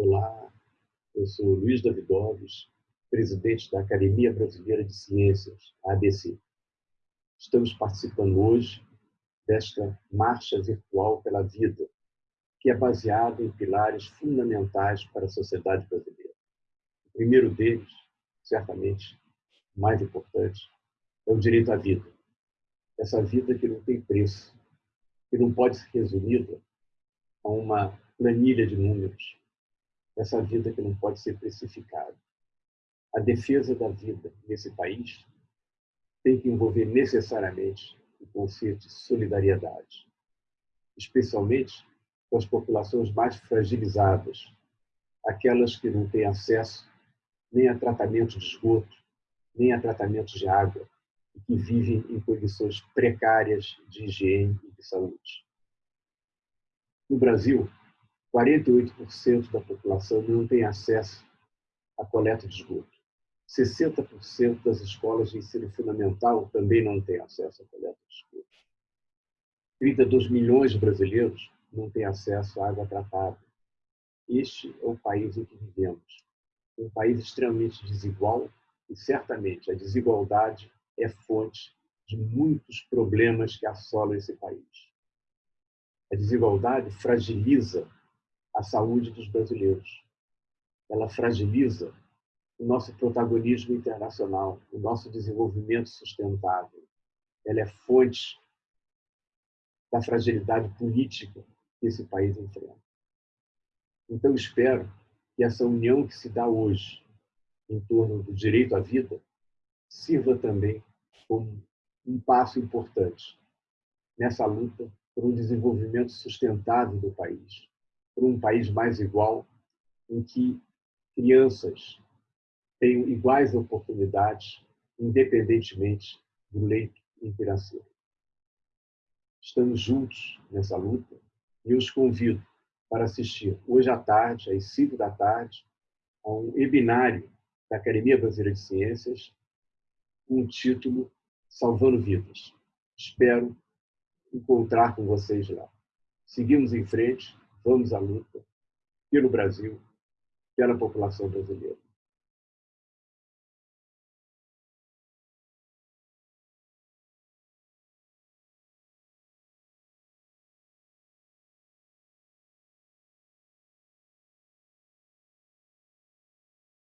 Olá, eu sou Luiz Davidovos, presidente da Academia Brasileira de Ciências, ABC. Estamos participando hoje desta marcha virtual pela vida, que é baseada em pilares fundamentais para a sociedade brasileira. O primeiro deles, certamente, mais importante, é o direito à vida. Essa vida que não tem preço, que não pode ser resumida a uma planilha de números, essa vida que não pode ser precificada. A defesa da vida nesse país tem que envolver necessariamente o conceito de solidariedade, especialmente com as populações mais fragilizadas, aquelas que não têm acesso nem a tratamento de esgoto, nem a tratamento de água, e que vivem em condições precárias de higiene e de saúde. No Brasil, 48% da população não tem acesso à coleta de esgoto. 60% das escolas de ensino fundamental também não têm acesso à coleta de esgoto. 32 milhões de brasileiros não têm acesso à água tratada. Este é o país em que vivemos. Um país extremamente desigual e, certamente, a desigualdade é fonte de muitos problemas que assolam esse país. A desigualdade fragiliza a saúde dos brasileiros. Ela fragiliza o nosso protagonismo internacional, o nosso desenvolvimento sustentável. Ela é fonte da fragilidade política que esse país enfrenta. Então, espero que essa união que se dá hoje em torno do direito à vida sirva também como um passo importante nessa luta por um desenvolvimento sustentável do país, por um país mais igual, em que crianças tenham iguais oportunidades, independentemente do leito em que nasceram. Estamos juntos nessa luta e os convido para assistir hoje à tarde, às 5 da tarde, a um webinário da Academia Brasileira de Ciências, com o título Salvando Vidas. Espero encontrar com vocês lá. Seguimos em frente vamos à luta pelo Brasil, pela população brasileira.